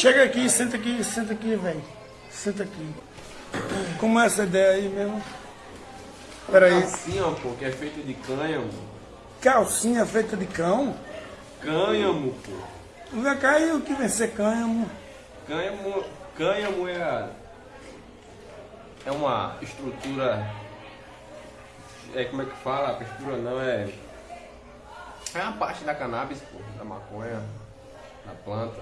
Chega aqui, senta aqui, senta aqui, velho. Senta aqui. Como é essa ideia aí mesmo? Peraí. Calcinha, pô, que é feita de cânhamo. Calcinha feita de cão? Cânhamo, pô. Vem cá e o que vem ser cânhamo? Cânhamo, cânhamo é, a- é uma estrutura. É como é que fala? A estrutura não é. É uma parte da cannabis, pô, da maconha, da planta.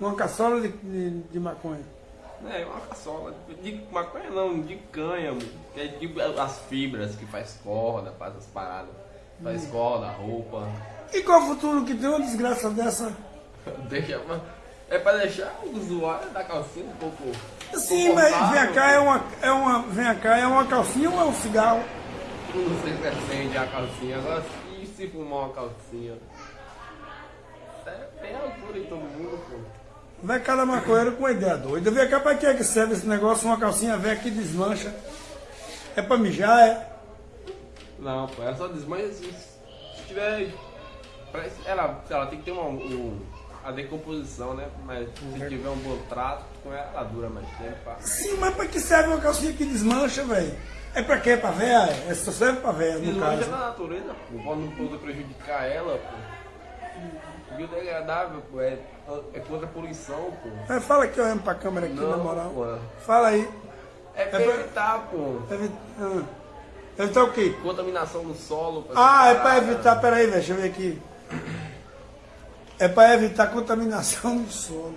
Uma caçola de, de, de maconha. É, uma caçola. De maconha não, de cânhamo. Que é tipo as fibras que faz corda, faz as paradas. Faz corda, roupa. E qual o futuro que tem uma desgraça dessa? Deixa, é pra deixar o usuário da calcinha um pouco. Sim, mas vem cá, é uma, é uma, vem cá, é uma calcinha ou é um cigarro? Não sei se acende a calcinha, agora e se fumar uma calcinha? É, tem altura em todo mundo, pô. Vem cá da maconheiro com uma ideia doida. Vem cá, pra que é que serve esse negócio? Uma calcinha velha que desmancha. É pra mijar, é? Não, pô, ela só desmancha se, se tiver. Ela, ela tem que ter uma, um, a decomposição, né? Mas se tiver um bom trato com ela, ela dura mais tempo. Pá. Sim, mas pra que serve uma calcinha que desmancha, velho? É pra quê? Pra véia? É só serve pra véia, no Desmancha caso. na natureza, pô, pra não poder prejudicar ela, pô. Biodegradável, pô, é, é contra a poluição, pô. Mas fala aqui olhando pra câmera aqui, na moral. pô. Fala aí. É pra pra- evitar, pô. Ah. Evitar o quê? Contaminação no solo. Ah, é pra evitar, peraí, velho, deixa eu ver aqui. É pra evitar contaminação do solo.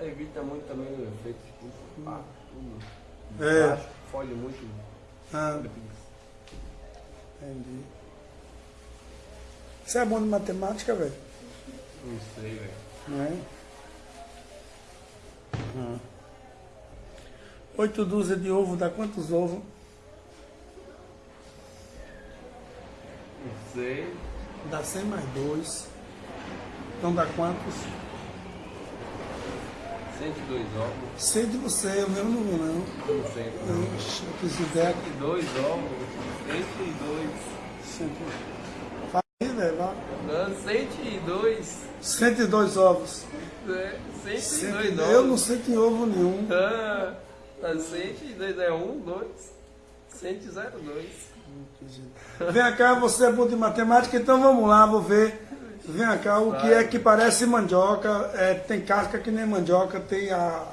Evita muito também o efeito estufa, pá, tudo. É. Baixo, Fode muito. Ah, entendi. Você é bom de matemática, velho? Não sei, velho. Não é? Ah. Oito dúzias de ovo dá quantos ovos? Não sei. Dá 100 mais 2. Então dá quantos? 102 ovos. 100 de você, eu mesmo não vou não. Não sei. Não, eu fiz ideia. 102 ovos. 102. 102. 102. 102 ovos. É, 102 Cento- ovos. Eu não sei que ovo nenhum. Ah, tá 102 é 1, 2. 102. Vem cá, você é bom de matemática, então vamos lá, vou ver. Vem cá, o que é que parece mandioca, é, tem casca que nem mandioca, tem a.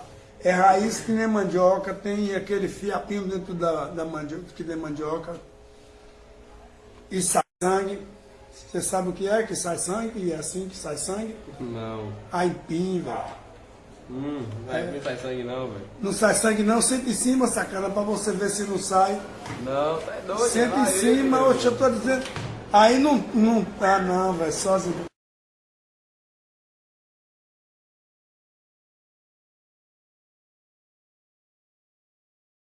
É raiz que nem mandioca, tem aquele fiapinho dentro da, da mandioca, que nem mandioca. E sangue. Você sabe o que é que sai sangue? E é assim que sai sangue? Não. Aipim, velho. Hum, não é. não sai sangue não, velho. Não sai sangue não, senta em cima, sacana, pra você ver se não sai. Não, tá doido. Senta em cima, oxe, eu tô dizendo. Aí não. não ah, não, velho, sozinho.